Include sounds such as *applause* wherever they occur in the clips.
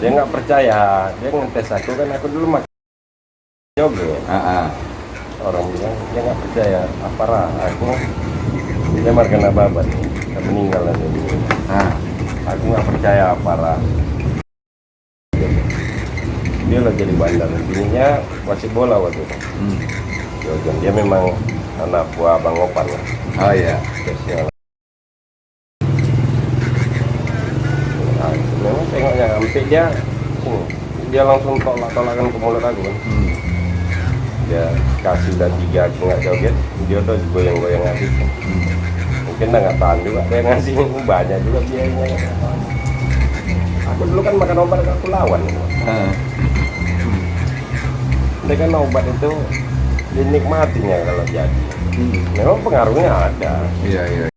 dia nggak percaya. Dia ngetes aku kan aku dulu makan joget Ah, ah. orang bilang dia nggak percaya. Apa aku dia marga babat dia meninggal nanti Ah. aku nggak percaya apa dia lagi jadi bandar. Intinya wasit bola waktu itu. Hmm. Dia memang anak buah bang Opan lah. Oh iya. spesial nah, memang dia hmm, dia langsung tolak tolakan ke mulut aku kan Hmm. dia kasih udah tiga aku nggak joget dia udah goyang-goyang habis Hmm. mungkin udah nggak tahan juga dia ngasih *laughs* banyak juga biayanya aku dulu kan makan obat aku lawan Ah. dia kan obat itu dinikmatinya kalau jadi Hmm. memang pengaruhnya ada Iya iya.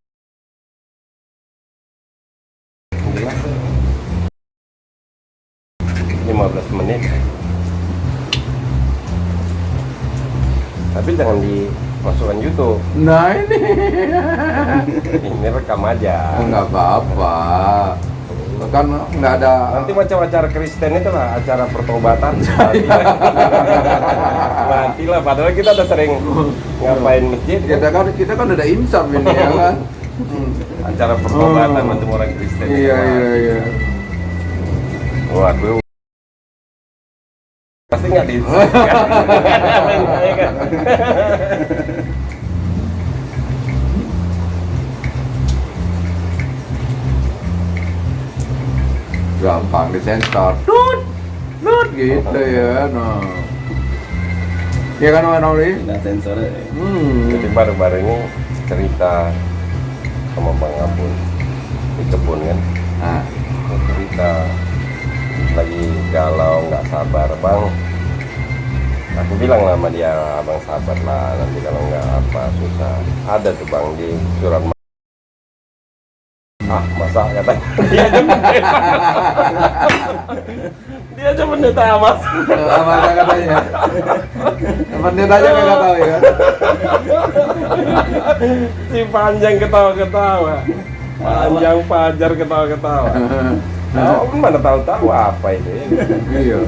15 menit tapi jangan dimasukkan YouTube Nah ini. *laughs* ini rekam aja Enggak apa-apa. Kan nggak ada. nanti macam acara Kristen itu lah acara pertobatan *laughs* nanti lah padahal kita udah sering ngapain masjid Kita kan kita kan udah insaf ini ya *laughs* kan. Acara pertobatan Oh. macam orang Kristen Iya iya iya. waduh pasti *laughs* nggak di Gampang disensor. Tut, tut gitu ya. Nah. Iya kan Mas Noli? Nggak sensor ya. Hmm. Jadi baru-baru ini cerita sama Bang Abun di kebun kan. Nah. Cerita lagi galau nggak sabar bang. Aku bilang sama dia abang sabar lah nanti kalau nggak apa susah. Ada tuh bang di surat Ah masa katanya dia aja pendeta. dia aja pendeta mas. Apa ada katanya? Pendeta aja nggak tahu ya. si panjang ketawa-ketawa panjang pajar ketawa-ketawa Oh, mana tahu-tahu apa itu ya? Iya.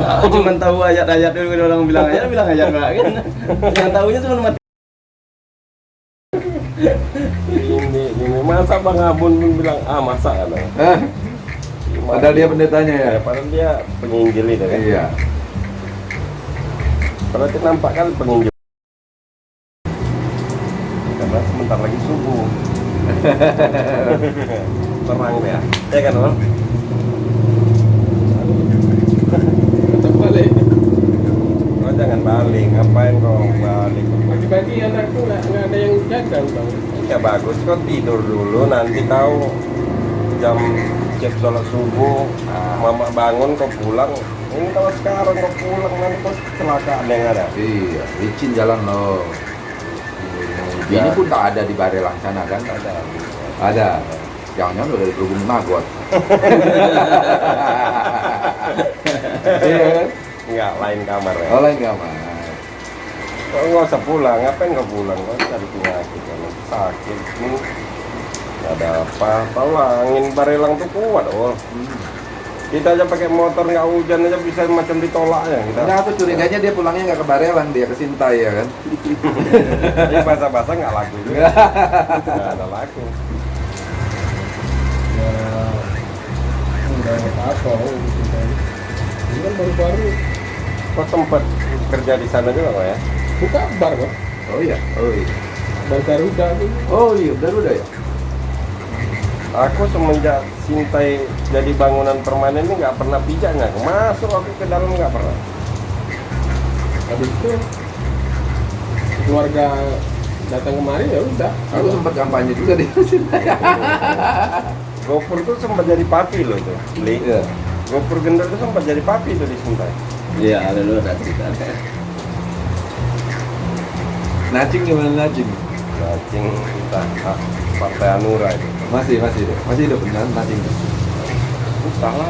Aku cuma tahu ayat-ayat dulu kalau orang bilang ayat bilang ayat Pak, kan. Yang tahunya cuma mati. ini ini masa bang Abun pun bilang ah masa kan Eh, padahal dia pendetanya ya. ya padahal dia penginjil itu kan Iya. berarti nampak kan penginjil karena sebentar lagi subuh *laughs* terang ya ya kan Om? Balik. Oh, jangan balik ngapain kau balik Pagi-pagi anakku nggak ada yang jaga bang. Ya bagus kau tidur dulu nanti kau jam cek sholat subuh mama bangun kau pulang ini kalau sekarang kau pulang nanti kau kecelakaan yang ada Iya, licin jalan loh. Ini pun tak ada di Barelang sana kan? ada Ada. Jangan-jangan udah dihubungi Magot. Iya *laughs* kan? nggak lain kamar ya Oh lain kamar. kau nggak usah pulang ngapain kau pulang kau cari penyakit kan sakit ini nggak ada apa tahu lah angin barelang tuh kuat oh kita aja pakai motor nggak hujan aja bisa macam ditolaknya kita Enggak, aku curiganya dia pulangnya nggak ke Barelang, dia ke Sintai ya kan? *laughs* Ini bahasa-bahasa nggak laku juga. *laughs* Nggak ada laku. Nggak apa-apa. gitu kan. Ini kan baru-baru Kok sempat kerja di sana juga kok ya? buka bar kok. Oh iya, oh iya. Bar Garuda tuh. Oh iya, udah ya. Aku semenjak Sintai jadi bangunan permanen ini nggak pernah pijaknya. Masuk aku ke dalam nggak pernah. Habis itu keluarga datang kemari ya udah. Aku sempat kampanye juga di Sintai. *laughs* Gopur tuh sempat jadi papi loh itu. Li. Iya. Gopur Gendel tuh sempat jadi papi tuh di Sintai. Iya, ada dulu ada cerita. Nacing gimana Nacing? Cacing kita Partai Anura itu. Masih, masih deh. Masih hidup beneran Nacing. Entah lah.